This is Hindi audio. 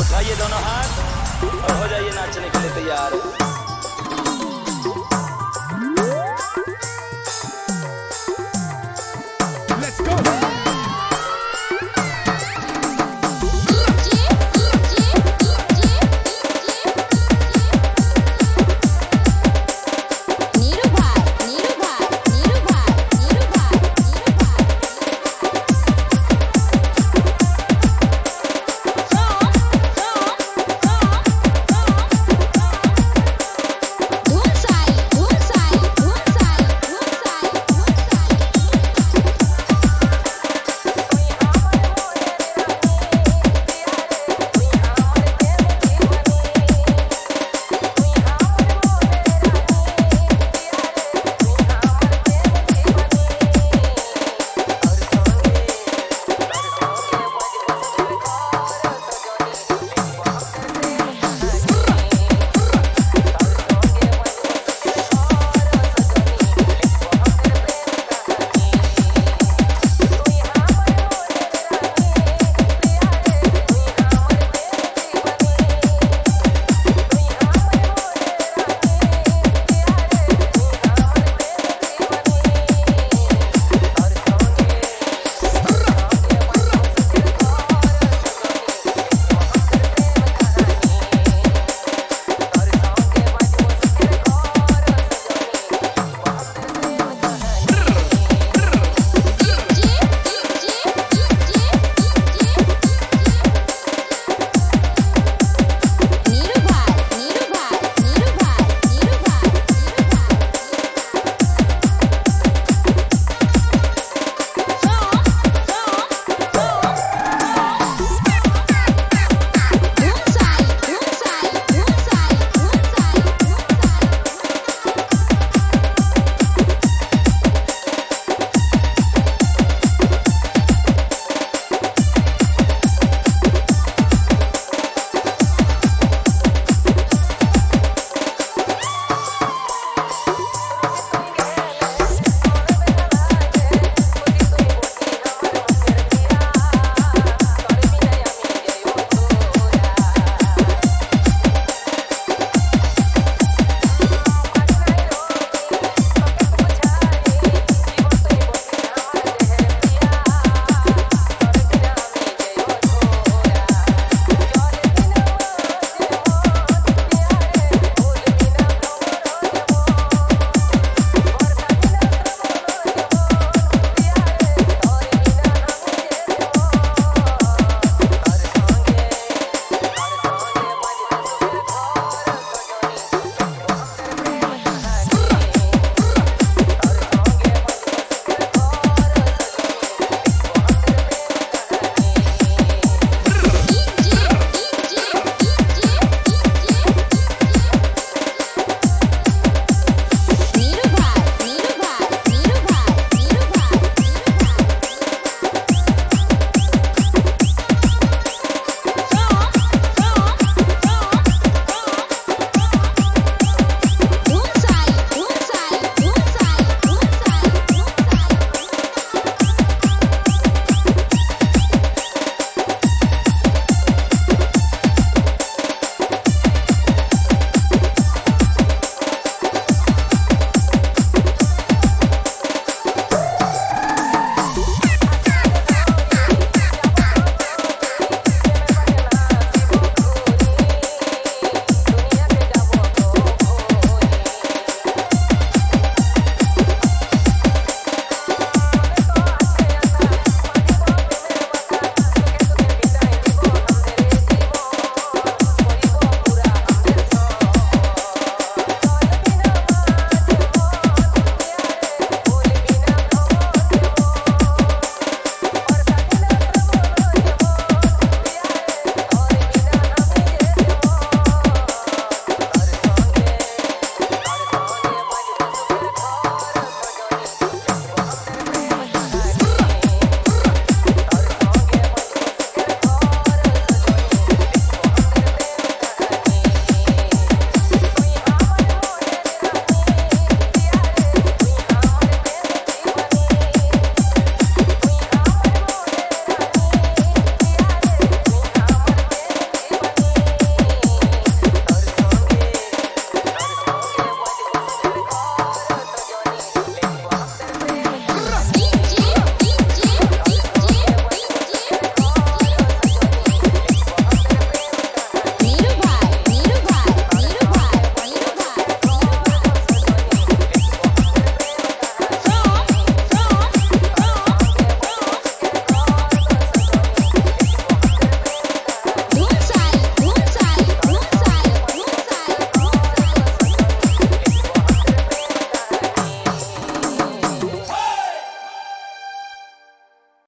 उठाइए दोनों हाथ और हो जाइए नाचने के लिए तैयार।